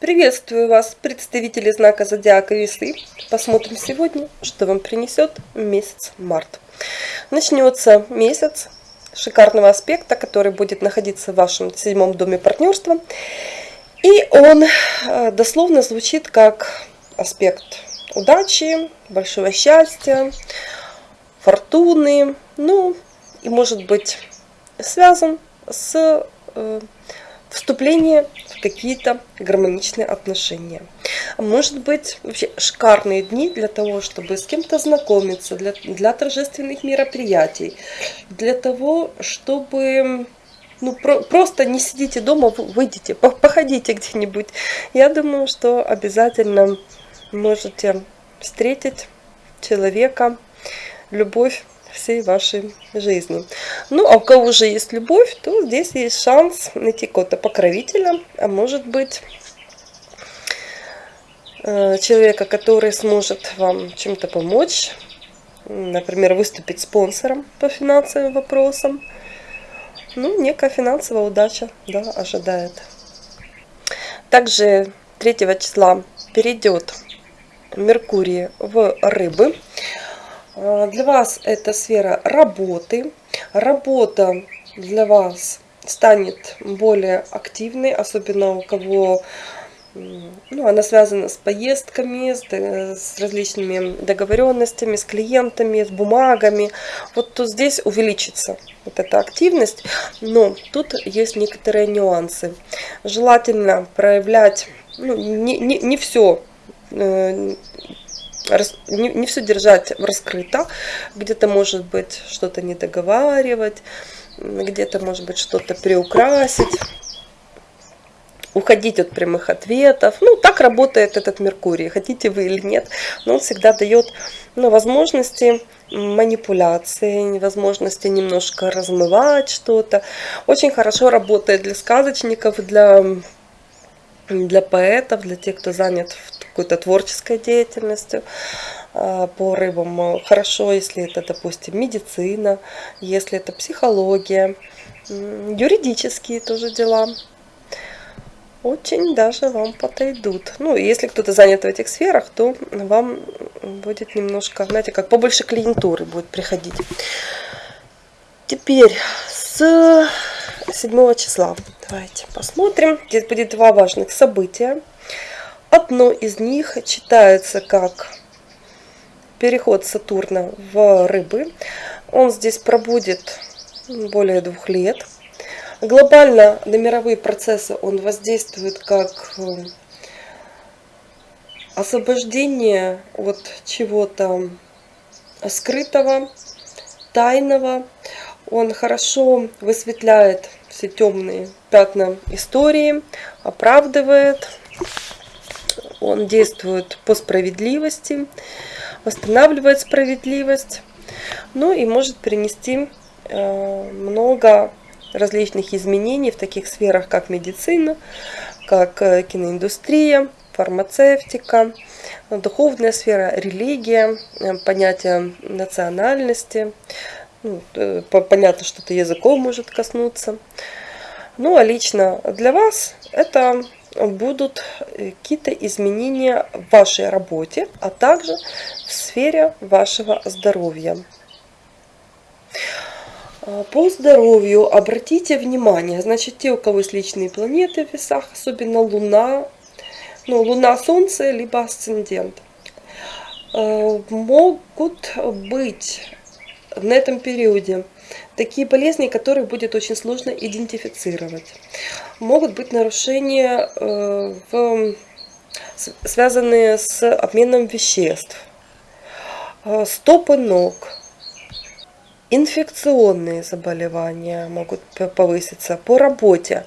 Приветствую вас, представители знака Зодиака Весы. Посмотрим сегодня, что вам принесет месяц март. Начнется месяц шикарного аспекта, который будет находиться в вашем седьмом доме партнерства. И он э, дословно звучит как аспект удачи, большого счастья, фортуны, ну и может быть связан с вступлением в какие-то гармоничные отношения. Может быть вообще шикарные дни для того, чтобы с кем-то знакомиться, для, для торжественных мероприятий, для того, чтобы ну, про, просто не сидите дома, выйдите, походите где-нибудь. Я думаю, что обязательно можете встретить человека, любовь всей вашей жизни. Ну, а у кого уже есть любовь, то здесь есть шанс найти кого-то покровителя, а может быть э, человека, который сможет вам чем-то помочь, например, выступить спонсором по финансовым вопросам. Ну, некая финансовая удача да, ожидает. Также 3 числа перейдет Меркурий в рыбы. А, для вас это сфера работы. Работа для вас станет более активной, особенно у кого ну, она связана с поездками, с, с различными договоренностями, с клиентами, с бумагами. Вот тут здесь увеличится вот эта активность, но тут есть некоторые нюансы. Желательно проявлять ну, не, не, не все э, не, не все держать раскрыто, где-то может быть что-то не договаривать, где-то может быть что-то приукрасить, уходить от прямых ответов. Ну, так работает этот Меркурий, хотите вы или нет, но он всегда дает ну, возможности манипуляции, возможности немножко размывать что-то. Очень хорошо работает для сказочников, для для поэтов, для тех, кто занят какой-то творческой деятельностью а, по рыбам. Хорошо, если это, допустим, медицина, если это психология, юридические тоже дела. Очень даже вам подойдут. Ну, если кто-то занят в этих сферах, то вам будет немножко, знаете, как побольше клиентуры будет приходить. Теперь с 7 числа. Давайте посмотрим. Здесь будет два важных события. Одно из них читается как переход Сатурна в рыбы. Он здесь пробудет более двух лет. Глобально на мировые процессы он воздействует как э, освобождение от чего-то скрытого, тайного, он хорошо высветляет все темные пятна истории, оправдывает. Он действует по справедливости, восстанавливает справедливость. Ну и может принести э, много различных изменений в таких сферах, как медицина, как э, киноиндустрия, фармацевтика, духовная сфера, религия, э, понятие национальности, ну, понятно, что это языком может коснуться. Ну, а лично для вас это будут э, какие-то изменения в вашей работе, а также в сфере вашего здоровья. А, по здоровью обратите внимание, значит, те, у кого есть личные планеты в весах, особенно Луна, ну, Луна, Солнце, либо асцендент, э, могут быть на этом периоде такие болезни, которые будет очень сложно идентифицировать. Могут быть нарушения, э, в, связанные с обменом веществ, э, стопы ног, инфекционные заболевания могут повыситься по работе.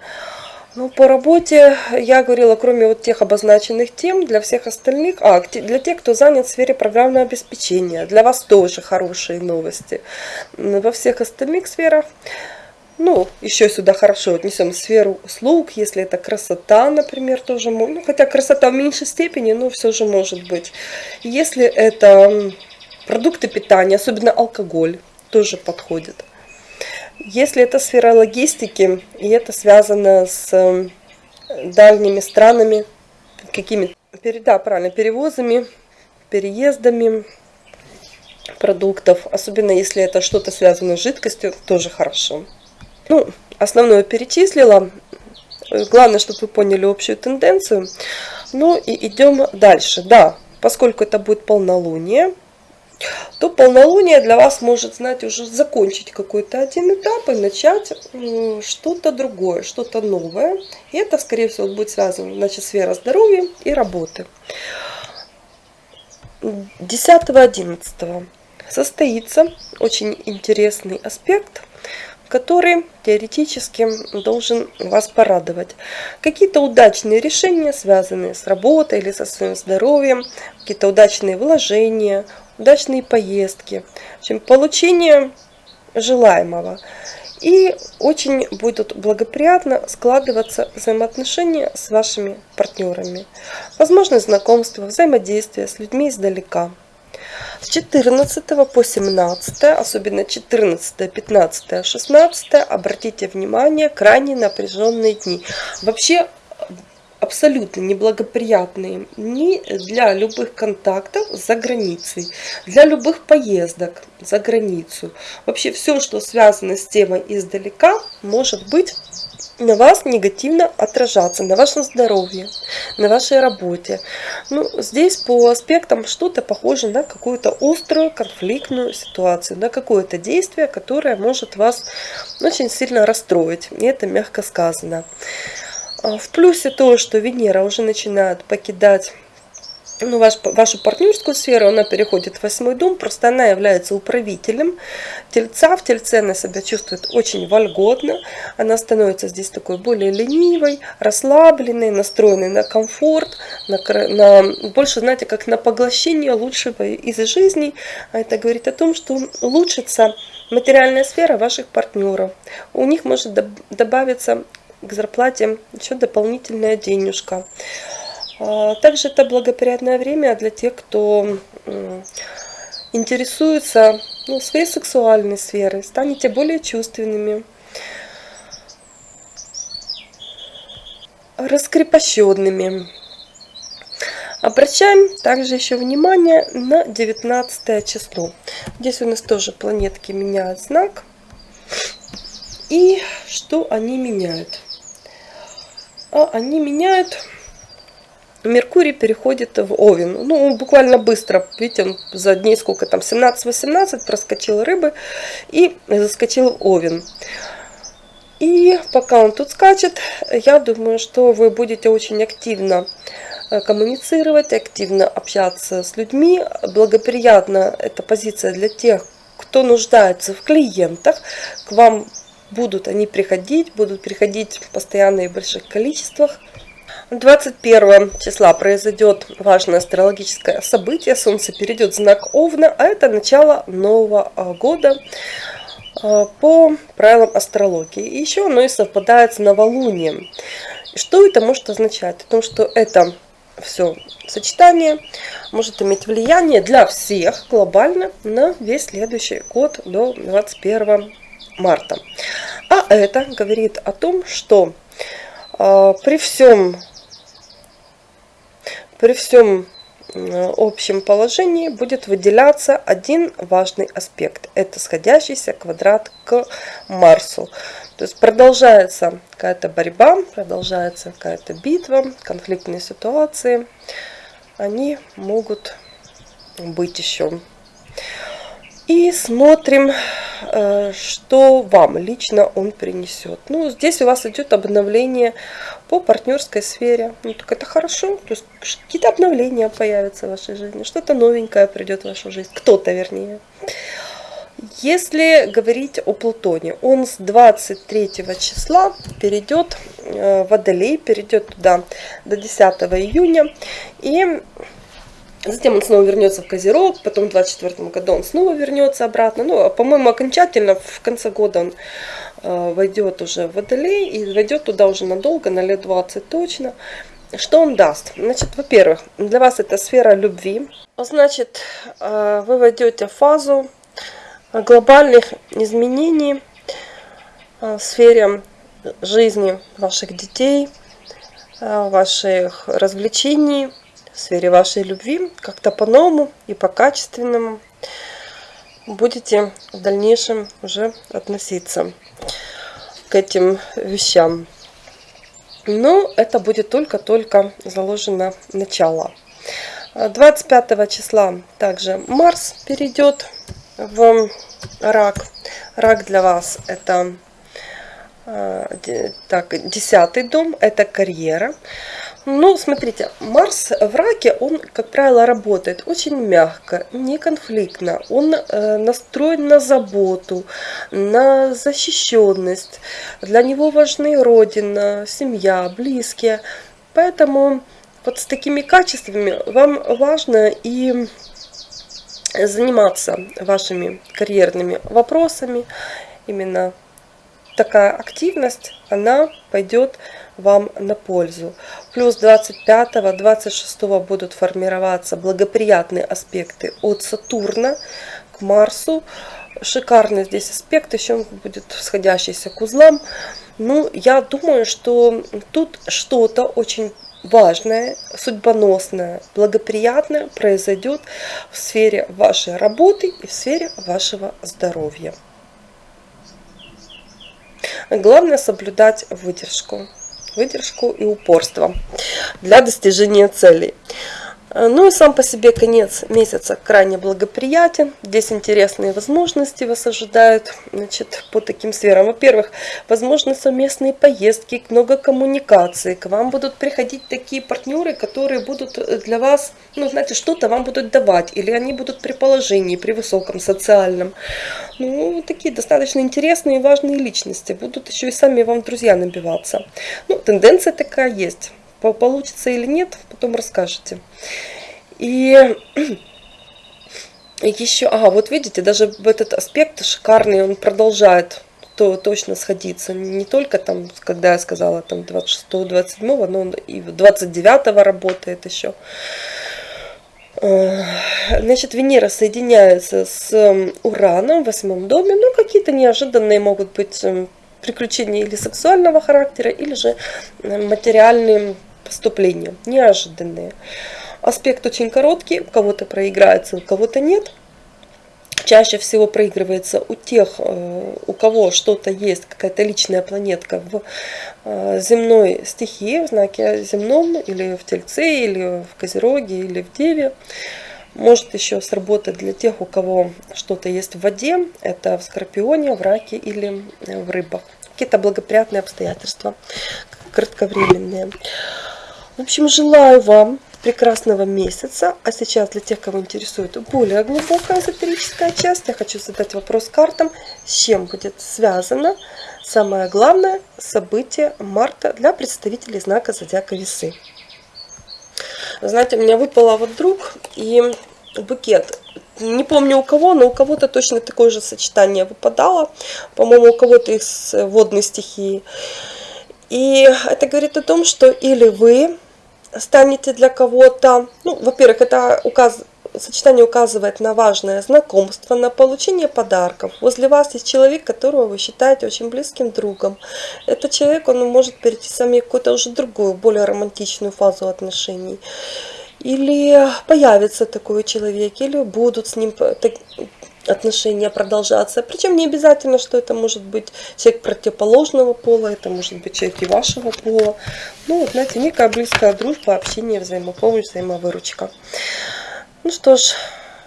Ну, по работе я говорила, кроме вот тех обозначенных тем, для всех остальных, а, для тех, кто занят в сфере программного обеспечения, для вас тоже хорошие новости. Во всех остальных сферах, ну, еще сюда хорошо отнесем сферу услуг, если это красота, например, тоже, ну, хотя красота в меньшей степени, но все же может быть. Если это продукты питания, особенно алкоголь, тоже подходит. Если это сфера логистики, и это связано с эм, дальними странами, какими да, правильно, перевозами, переездами продуктов, особенно если это что-то связано с жидкостью, тоже хорошо. Ну, основное перечислила. Главное, чтобы вы поняли общую тенденцию. Ну и идем дальше. Да, поскольку это будет полнолуние, то полнолуние для вас может, знаете, уже закончить какой-то один этап и начать что-то другое, что-то новое. И это, скорее всего, будет связано, значит, сфера здоровья и работы. 10-11 состоится очень интересный аспект, который теоретически должен вас порадовать. Какие-то удачные решения, связанные с работой или со своим здоровьем, какие-то удачные вложения, удачные поездки, в общем, получение желаемого. И очень будут благоприятно складываться взаимоотношения с вашими партнерами. Возможно знакомство, взаимодействие с людьми издалека. С 14 по 17, особенно 14, 15, 16, обратите внимание, крайне напряженные дни. Вообще абсолютно неблагоприятные ни для любых контактов за границей, для любых поездок за границу. Вообще все, что связано с темой издалека, может быть на вас негативно отражаться, на вашем здоровье, на вашей работе. Ну, здесь по аспектам что-то похоже на какую-то острую конфликтную ситуацию, на какое-то действие, которое может вас очень сильно расстроить. И это мягко сказано. А, в плюсе то, что Венера уже начинает покидать ну, ваш, вашу партнерскую сферу, она переходит в восьмой дом, просто она является управителем тельца. В тельце она себя чувствует очень вольготно, она становится здесь такой более ленивой, расслабленной, настроенной на комфорт, на, на больше, знаете, как на поглощение лучшего из жизни. А это говорит о том, что улучшится материальная сфера ваших партнеров. У них может добавиться к зарплате еще дополнительная денежка. А, также это благоприятное время для тех, кто интересуется ну, своей сексуальной сферой, станете более чувственными, раскрепощенными. Обращаем также еще внимание на 19 число. Здесь у нас тоже планетки меняют знак. И что они меняют? А они меняют. Меркурий переходит в Овен. Ну, буквально быстро. Видите, он за дней сколько там, 17-18 проскочил рыбы и заскочил в Овен. И пока он тут скачет, я думаю, что вы будете очень активно э, коммуницировать, активно общаться с людьми. Благоприятна эта позиция для тех, кто нуждается в клиентах. К вам будут они приходить, будут приходить в больших количествах. 21 числа произойдет важное астрологическое событие. Солнце перейдет в знак Овна, а это начало нового а, года а, по правилам астрологии. И еще оно и совпадает с новолунием. Что это может означать? О том, что это все сочетание может иметь влияние для всех глобально на весь следующий год до 21 марта. А это говорит о том, что э, при всем, при всем общем положении будет выделяться один важный аспект. Это сходящийся квадрат к Марсу. То есть продолжается какая-то борьба, продолжается какая-то битва, конфликтные ситуации. Они могут быть еще. И смотрим, что вам лично он принесет. Ну, здесь у вас идет обновление по партнерской сфере. Ну, так это хорошо. То есть какие-то обновления появятся в вашей жизни. Что-то новенькое придет в вашу жизнь. Кто-то, вернее. Если говорить о Плутоне, он с 23 числа перейдет э, в Водолей, перейдет туда до 10 июня. И Затем он снова вернется в Козерог, потом в 24 году он снова вернется обратно. Ну, а, по-моему, окончательно в конце года он э, войдет уже в Водолей и войдет туда уже надолго, на лет 20 точно. Что он даст? Значит, во-первых, для вас это сфера любви. Значит, э, вы войдете в фазу глобальных изменений э, в сфере жизни ваших детей, э, ваших развлечений, в сфере вашей любви, как-то по-новому и по-качественному будете в дальнейшем уже относиться к этим вещам. Но это будет только-только заложено начало. 25 числа также Марс перейдет в рак. Рак для вас это э, так, десятый дом, это карьера. Ну, смотрите, Марс в раке, он, как правило, работает очень мягко, не конфликтно. Он э, настроен на заботу, на защищенность. Для него важны родина, семья, близкие. Поэтому вот с такими качествами вам важно и заниматься вашими карьерными вопросами. Именно такая активность, она пойдет вам на пользу. Плюс 25-26 будут формироваться благоприятные аспекты от Сатурна к Марсу. Шикарный здесь аспект, еще будет сходящийся к узлам. Ну, я думаю, что тут что-то очень важное, судьбоносное, благоприятное произойдет в сфере вашей работы и в сфере вашего здоровья. Главное соблюдать выдержку выдержку и упорство для достижения целей. Э, ну и сам по себе конец месяца крайне благоприятен. Здесь интересные возможности вас ожидают значит, по таким сферам. Во-первых, возможны совместные поездки, много коммуникаций. К вам будут приходить такие партнеры, которые будут для вас, ну знаете, что-то вам будут давать. Или они будут при положении, при высоком социальном. Ну, такие достаточно интересные и важные личности. Будут еще и сами вам друзья набиваться. Ну, тенденция такая есть. Получится или нет, потом расскажете. И еще, ага, вот видите, даже этот аспект шикарный, он продолжает то точно сходиться. Не только там, когда я сказала, там 26-27, но он и 29 работает еще. Э, значит, Венера соединяется с Ураном в восьмом доме. Ну, какие-то неожиданные могут быть эм, приключения или сексуального характера, или же э, материальные поступления, неожиданные. Аспект очень короткий, у кого-то проиграется, у кого-то нет. Чаще всего проигрывается у тех, э, у кого что-то есть, какая-то личная планетка в э, земной стихии, в знаке земном, или в Тельце, или в Козероге, или в Деве. Может еще сработать для тех, у кого что-то есть в воде, это в Скорпионе, в Раке или в Рыбах. Какие-то благоприятные обстоятельства, кратковременные. В общем, желаю вам прекрасного месяца. А сейчас для тех, кого интересует более глубокая эзотерическая часть, я хочу задать вопрос картам, с чем будет связано самое главное событие марта для представителей знака Зодиака Весы. Знаете, у меня выпало вот друг и букет. Не помню у кого, но у кого-то точно такое же сочетание выпадало. По-моему, у кого-то из водной стихии. И это говорит о том, что или вы станете для кого-то, ну, во-первых, это указ, сочетание указывает на важное знакомство, на получение подарков. Возле вас есть человек, которого вы считаете очень близким другом. Этот человек, он может перейти с вами в какую-то уже другую, более романтичную фазу отношений. Или появится такой человек, или будут с ним отношения продолжаться. Причем не обязательно, что это может быть человек противоположного пола, это может быть человек и вашего пола. Ну, вот, знаете, некая близкая дружба, общение, взаимопомощь, взаимовыручка. Ну что ж,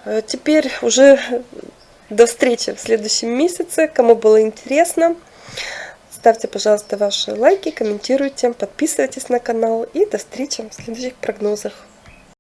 э, теперь уже до встречи в следующем месяце. Кому было интересно, ставьте, пожалуйста, ваши лайки, комментируйте, подписывайтесь на канал. И до встречи в следующих прогнозах.